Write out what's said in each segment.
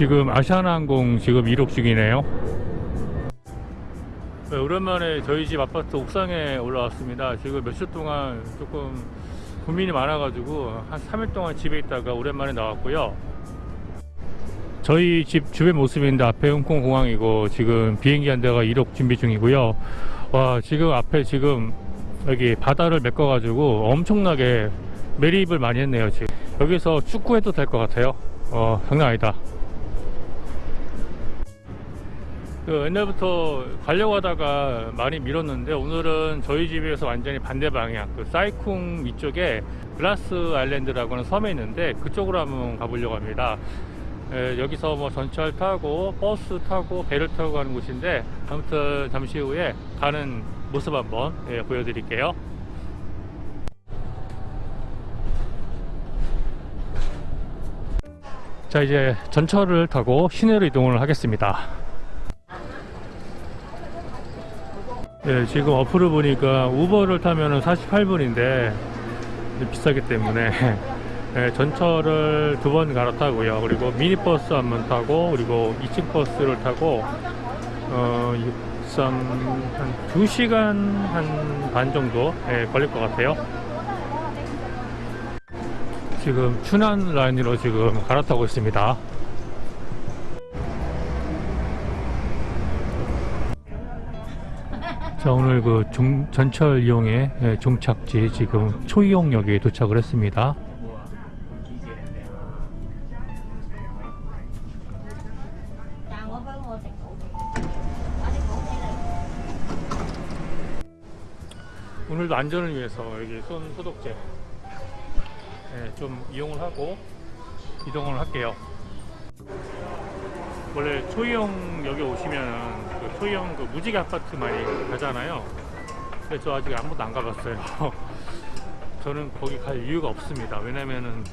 지금 아시아나항공 지금 이륙 중이네요. 네, 오랜만에 저희 집 아파트 옥상에 올라왔습니다. 지금 몇 주 동안 조금 고민이 많아 가지고 한 3일 동안 집에 있다가 오랜만에 나왔고요. 저희 집 주변 모습인데 앞에 홍콩 공항이고 지금 비행기 한 대가 이륙 준비 중이고요. 와 지금 앞에 지금 여기 바다를 메꿔 가지고 엄청나게 매립을 많이 했네요. 지금 여기서 축구해도 될 것 같아요. 어 장난 아니다. 그 옛날부터 가려고 하다가 많이 미뤘는데 오늘은 저희 집에서 완전히 반대 방향 그 사이쿵 위쪽에 글라스 아일랜드라고 하는 섬에 있는데 그쪽으로 한번 가보려고 합니다. 에, 여기서 뭐 전철 타고 버스 타고 배를 타고 가는 곳인데 아무튼 잠시 후에 가는 모습 한번 예, 보여드릴게요. 자 이제 전철을 타고 시내로 이동을 하겠습니다 네, 지금 어플을 보니까 우버를 타면 48분인데 비싸기 때문에 네, 전철을 두 번 갈아타고요. 그리고 미니버스 한 번 타고 그리고 2층 버스를 타고 어, 63, 한 2시간 한 반 정도 예, 걸릴 것 같아요. 지금 춘안 라인으로 지금 갈아타고 있습니다. 자 오늘 그 중- 전철 이용의 예, 종착지 지금 초이용역에 도착을 했습니다. 오늘도 안전을 위해서 여기 손 소독제 예, 좀 이용을 하고 이동을 할게요. 원래 초이용역에 오시면은 그 초이용 그 무지개 아파트 많이 가잖아요. 근데 저 아직 한 번도 안 가봤어요. 저는 거기 갈 이유가 없습니다. 왜냐면은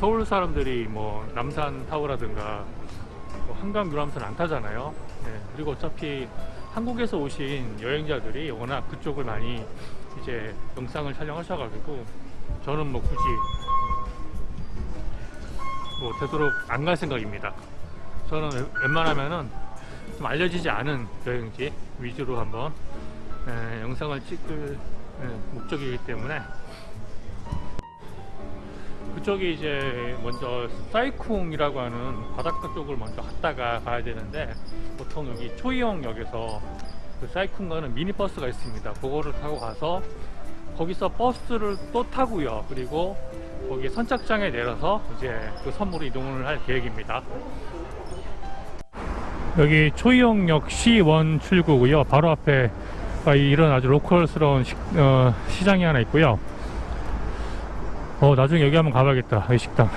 서울 사람들이 뭐 남산 타워라든가 뭐 한강 유람선 안 타잖아요. 네, 그리고 어차피 한국에서 오신 여행자들이 워낙 그쪽을 많이 이제 영상을 촬영하셔가지고 저는 뭐 굳이 뭐 되도록 안 갈 생각입니다. 저는 웬- 웬만하면은 좀 알려지지 않은 여행지 위주로 한번 에, 영상을 찍을 에, 목적이기 때문에 그쪽이 이제 먼저 사이쿵이라고 하는 바닷가 쪽을 먼저 갔다가 가야 되는데 보통 여기 초이용역에서 그 사이쿵 가는 미니버스가 있습니다. 그거를 타고 가서 거기서 버스를 또 타고요. 그리고 거기 선착장에 내려서 이제 그 섬으로 이동을 할 계획입니다. 여기 초이용역 C1 출구고요. 바로 앞에 아, 이런 아주 로컬스러운 식, 어, 시장이 하나 있고요. 어 나중에 여기 한번 가봐야겠다 이 식당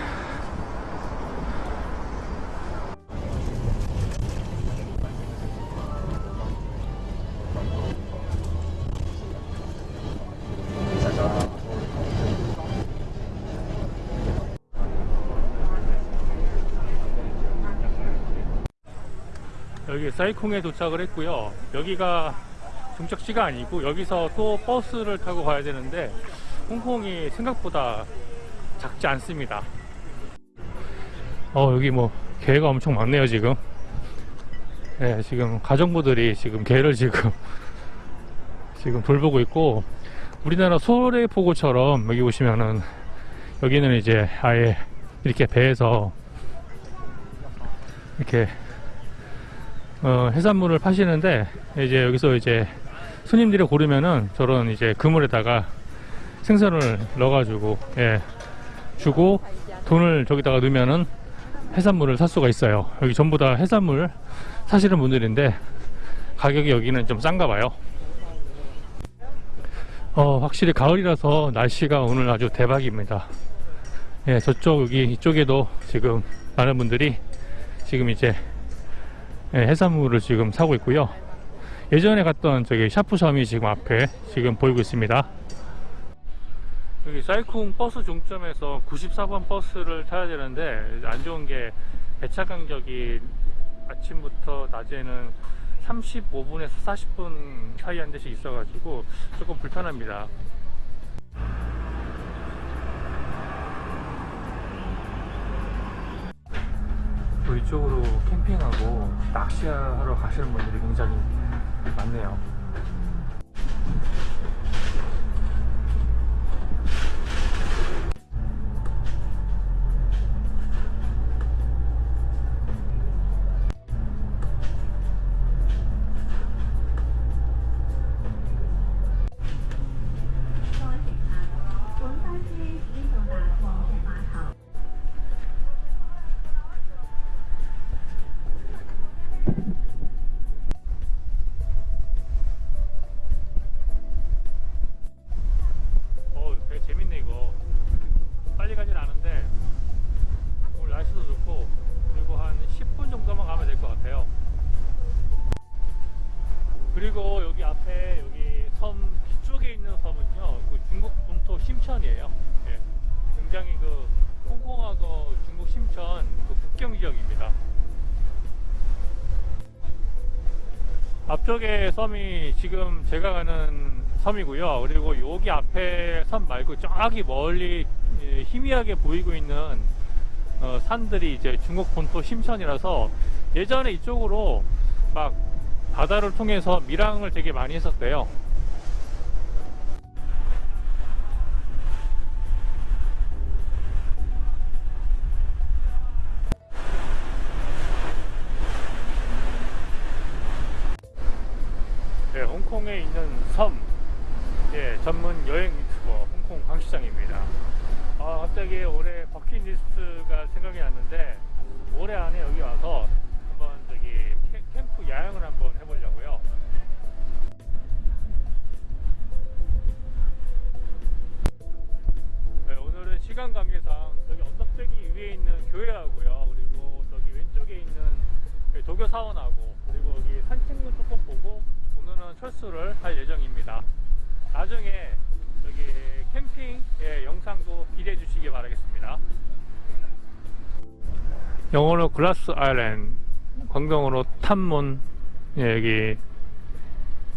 여기 사이콩에 도착을 했고요 여기가 종착지가 아니고 여기서 또 버스를 타고 가야 되는데 홍콩이 생각보다 작지 않습니다. 어 여기 뭐 개가 엄청 많네요 지금. 네 지금 가정부들이 지금 개를 지금 지금 돌보고 있고 우리나라 소래포구처럼 여기 보시면은 여기는 이제 아예 이렇게 배에서 이렇게 어, 해산물을 파시는데 이제 여기서 이제 손님들이 고르면은 저런 이제 그물에다가 생선을 넣어가지고 예, 주고 돈을 저기다가 넣으면은 해산물을 살 수가 있어요. 여기 전부 다 해산물 사시는 분들인데 가격이 여기는 좀 싼가 봐요. 어, 확실히 가을이라서 날씨가 오늘 아주 대박입니다. 예, 저쪽 여기 이쪽에도 지금 많은 분들이 지금 이제 예, 해산물을 지금 사고 있고요. 예전에 갔던 저기 샤프섬이 지금 앞에 지금 보이고 있습니다. 여기 사이쿵 버스 종점에서 94번 버스를 타야 되는데 안 좋은 게 배차 간격이 아침부터 낮에는 35분에서 40분 사이 한 대씩 있어가지고 조금 불편합니다. 또 이쪽으로 캠핑하고 낚시하러 가시는 분들이 굉장히 많네요. 앞쪽에 섬이 지금 제가 가는 섬이고요. 그리고 여기 앞에 섬 말고 저기 멀리 예, 희미하게 보이고 있는 어, 산들이 이제 중국 본토 심천이라서 예전에 이쪽으로 막 바다를 통해서 밀항을 되게 많이 했었대요. 섬, 예, 전문 여행 유튜버 홍콩 광시장입니다. 아, 갑자기 올해 버킷리스트가 생각이 났는데 올해 안에 여기 와서 한번 저기 캠- 캠프 야영을 한번 해보려고요. 네, 오늘은 시간 관계상 저기 언덕배기 위에 있는 교회하고요. 그리고 저기 왼쪽에 있는 그 도교 사원하고 그리고 여기 산책로 조금 보고 오늘은 철수를 할 예정입니다. 나중에 여기 캠핑 의 영상도 기대해 주시기 바라겠습니다. 영어로 글라스 아일랜드, 광동어로 탐문 예, 여기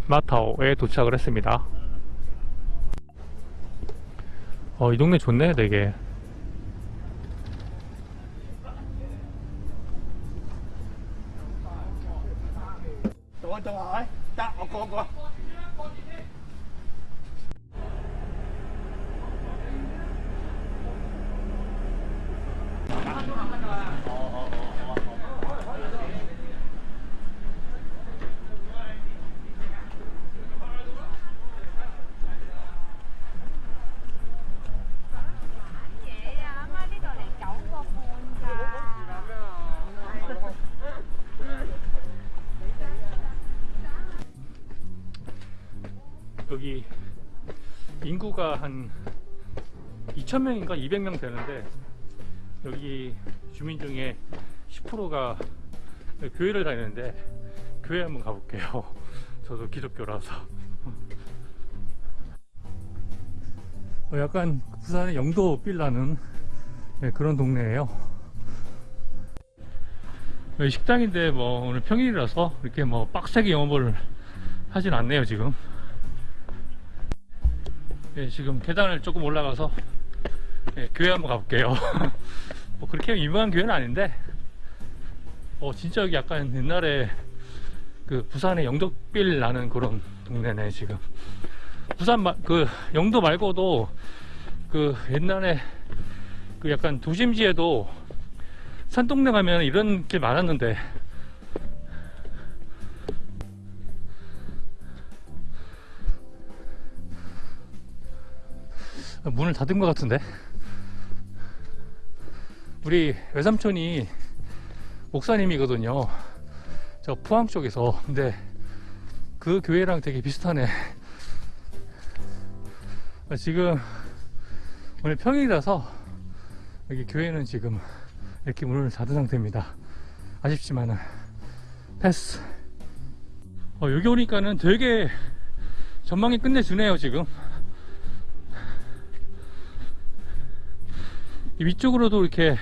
마타오에 도착을 했습니다. 어, 이 동네 좋네, 되게. 여기 인구가 한 2,000명인가 200명 되는데 여기 주민 중에 10%가 교회를 다니는데 교회 한번 가볼게요. 저도 기독교라서. 어, 약간 부산의 영도 빌라는 네, 그런 동네예요. 식당인데 뭐 오늘 평일이라서 이렇게 뭐 빡세게 영업을 하진 않네요 지금. 예, 지금 계단을 조금 올라가서 예, 교회 한번 가볼게요. 뭐 그렇게 유명한 교회는 아닌데, 어 진짜 여기 약간 옛날에 그 부산의 영덕빌 나는 그런 동네네 지금. 부산 마, 그 영도 말고도 그 옛날에 그 약간 도심지에도 산동네 가면 이런 길 많았는데 문을 닫은 것 같은데 우리 외삼촌이 목사님이거든요. 저 포항 쪽에서. 근데 그 교회랑 되게 비슷하네. 지금 오늘 평일이라서 여기 교회는 지금 이렇게 문을 닫은 상태입니다. 아쉽지만은 패스. 어, 여기 오니까는 되게 전망이 끝내주네요 지금 위쪽으로도 이렇게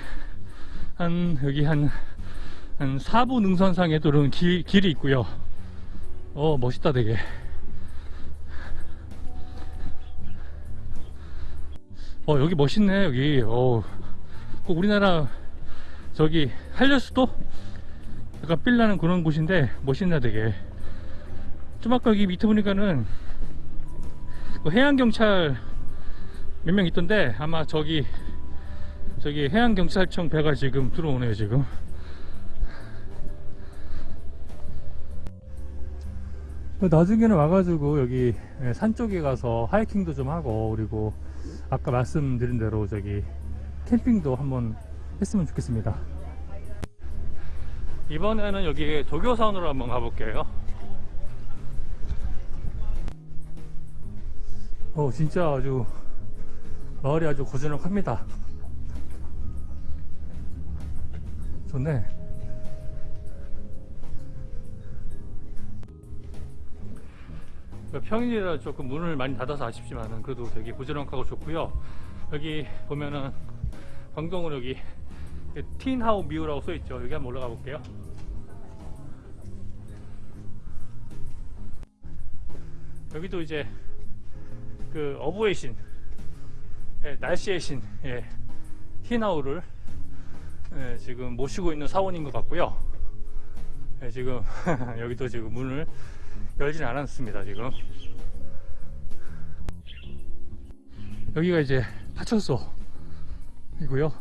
한 여기 한, 한 4부 능선상에도 이런 길, 길이 있고요. 어 멋있다 되게. 어 여기 멋있네 여기. 어, 꼭 우리나라 저 저기 한려수도? 약간 빌라는 그런 곳인데 멋있나 되게. 좀 아까 여기 밑에 보니까는 그 해양경찰 몇 명 있던데 아마 저기 저기 해양경찰청 배가 지금 들어오네요 지금. 나중에는 와가지고 여기 예, 산 쪽에 가서 하이킹도 좀 하고 그리고 아까 말씀드린 대로 저기 캠핑도 한번 했으면 좋겠습니다. 이번에는 여기 도교산으로 한번 가볼게요. 어 진짜 아주 마을이 아주 고즈넉합니다 좋네 평일이라 조금 문을 많이 닫아서 아쉽지만은 그래도 되게 고즈넉하고 좋고요. 여기 보면은 광동으로 여기 틴하우 미우라고 써있죠. 여기 한번 올라가 볼게요. 여기도 이제 그 어부의 신 예, 날씨의 신 예, 틴하우를 예, 지금 모시고 있는 사원인 것 같고요. 예, 지금 여기도 지금 문을 열진 않았습니다 지금. 여기가 이제 파출소 이고요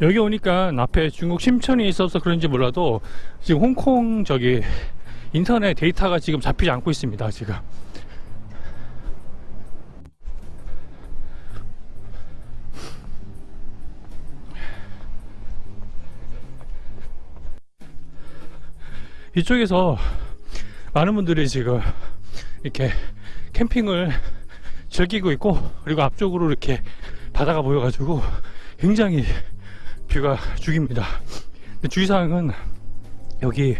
여기 오니까 앞에 중국 심천이 있어서 그런지 몰라도 지금 홍콩 저기 인터넷 데이터가 지금 잡히지 않고 있습니다 지금. 이쪽에서 많은 분들이 지금 이렇게 캠핑을 즐기고 있고 그리고 앞쪽으로 이렇게 바다가 보여가지고 굉장히 뷰가 죽입니다. 주의사항은 여기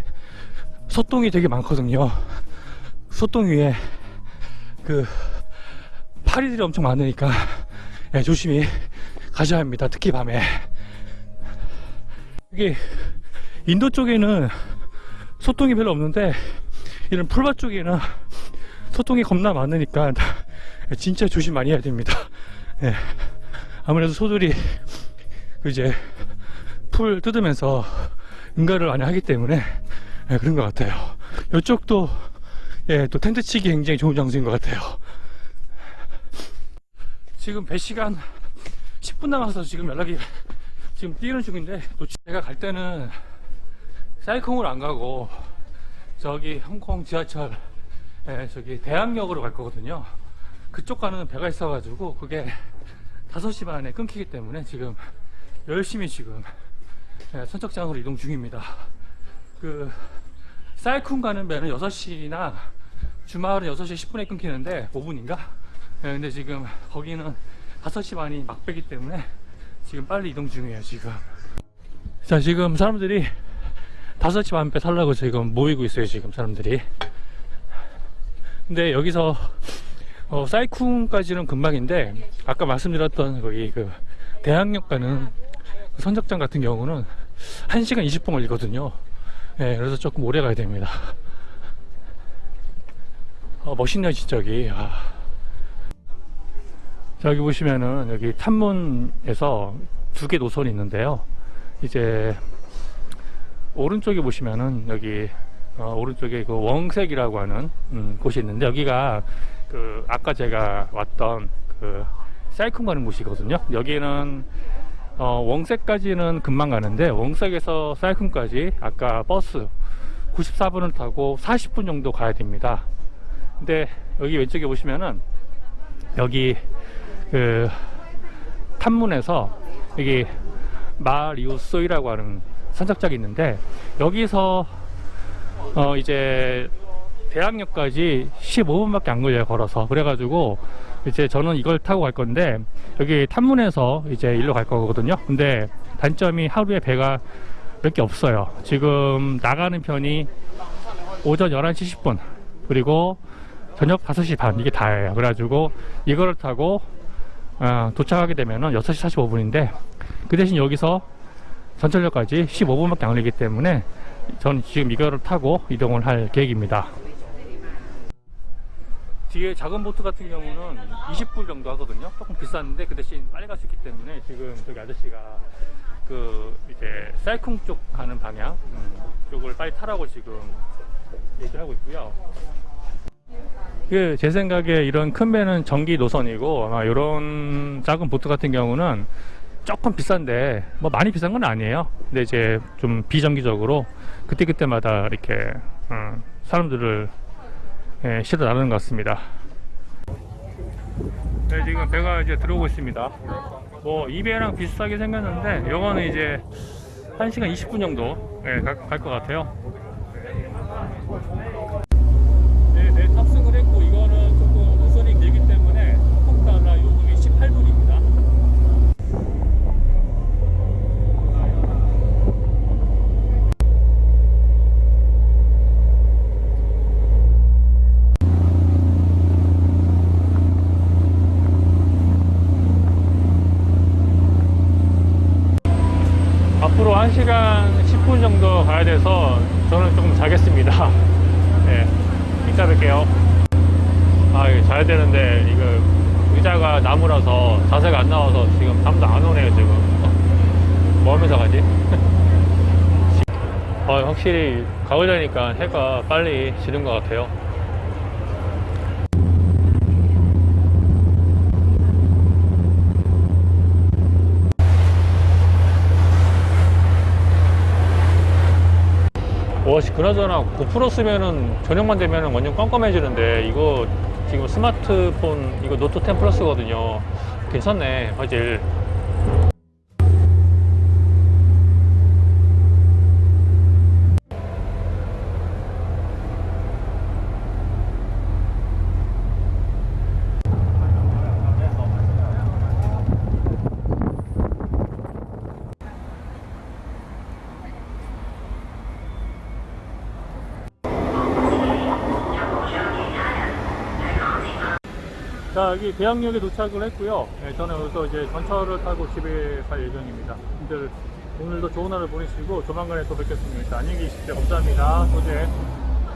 소똥이 되게 많거든요. 소똥 위에 그 파리들이 엄청 많으니까 예, 조심히 가셔야 합니다. 특히 밤에. 여기 인도 쪽에는 소똥이 별로 없는데 이런 풀밭 쪽에는 소똥이 겁나 많으니까 진짜 조심 많이 해야 됩니다. 예. 아무래도 소들이 그 이제 풀 뜯으면서 응가를 많이 하기 때문에 예, 그런 것 같아요. 이쪽도 예, 또 텐트 치기 굉장히 좋은 장소인 것 같아요. 지금 배 시간 10분 남아서 지금 연락이 지금 뛰는 중인데 또 제가 갈 때는 사이콩을 안 가고 저기 홍콩 지하철 예, 저기 대학역으로 갈 거거든요. 그쪽 가는 배가 있어 가지고 그게 5시 반에 끊기기 때문에 지금 열심히 지금 예, 선착장으로 이동 중입니다. 그 사이쿤 가는 배는 6시나 주말은 6시 10분에 끊기는데 5분인가? 예, 근데 지금 거기는 5시 반이 막배기 때문에 지금 빨리 이동 중이에요 지금 자 지금 사람들이 5시 반배 타려고 지금 모이고 있어요 지금 사람들이 근데 여기서 어, 사이쿤까지는 금방인데 아까 말씀드렸던 거기 그 대학역 가는 그 선착장 같은 경우는 1시간 20분 걸리거든요. 예, 그래서 조금 오래 가야 됩니다. 어, 멋있네요 진짜 여기 아. 자, 여기 보시면은 여기 탐문에서 두 개 노선이 있는데요. 이제 오른쪽에 보시면은 여기 어, 오른쪽에 그 원색이라고 하는 음, 곳이 있는데 여기가 그 아까 제가 왔던 그 사이콘 가는 곳이거든요. 여기는 어, 원색까지는 금방 가는데 원색에서 사이콘까지 아까 버스 94분을 타고 40분 정도 가야 됩니다. 근데 여기 왼쪽에 보시면은 여기 그 탐문에서 여기 마리우소이라고 하는 선착장이 있는데 여기서 어 이제 대학역까지 15분밖에 안 걸려요 걸어서. 그래가지고 이제 저는 이걸 타고 갈 건데 여기 탐문에서 이제 일로 갈 거거든요. 근데 단점이 하루에 배가 몇 개 없어요. 지금 나가는 편이 오전 11시 10분 그리고 저녁 5시 반 이게 다예요. 그래가지고 이거를 타고 어, 도착하게 되면은 6시 45분인데 그 대신 여기서 전철역까지 15분밖에 안 걸리기 때문에 저는 지금 이거를 타고 이동을 할 계획입니다. 뒤에 작은 보트 같은 경우는 20불 정도 하거든요. 조금 비쌌는데 그 대신 빨리 갈 수 있기 때문에 지금 저기 아저씨가 그 이제 쌀쿵 쪽 가는 방향 음, 쪽을 빨리 타라고 지금 얘기를 하고 있고요. 그제 생각에 이런 큰 배는 전기 노선이고 아마 이런 작은 보트 같은 경우는 조금 비싼데 뭐 많이 비싼 건 아니에요. 근데 이제 좀 비정기적으로 그때 그때마다 이렇게 어, 사람들을 예, 실어 나르는 것 같습니다. 네, 지금 배가 이제 들어오고 있습니다. 뭐 이 배랑 비슷하게 생겼는데 요거는 이제 1시간 20분 정도 예, 갈것 같아요. 네, 네, 탑승을 했고 이거는 조금 노선이 길기 때문에 톡 달러 요금이 18불입니다. 앞으로 1시간 10분 정도 가야 돼서 저는 조금 자겠습니다. 네, 이따 뵐게요. 아, 이거 자야 되는데, 이거 의자가 나무라서 자세가 안 나와서 지금 잠도 안 오네요, 지금. 뭐 하면서 가지? 아, 확실히 가을 되니까 해가 빨리 지는 것 같아요. 와씨 그나저나 고프로 쓰면은 저녁만 되면은 완전 깜깜해지는데 이거 지금 스마트폰 이거 노트 10 플러스거든요 괜찮네 화질 자 여기 대학역에 도착을 했고요. 네, 저는 여기서 이제 전철을 타고 집에 갈 예정입니다. 오늘도 좋은 하루 보내시고 조만간에 또 뵙겠습니다. 안녕히 계십시오. 감사합니다. 소재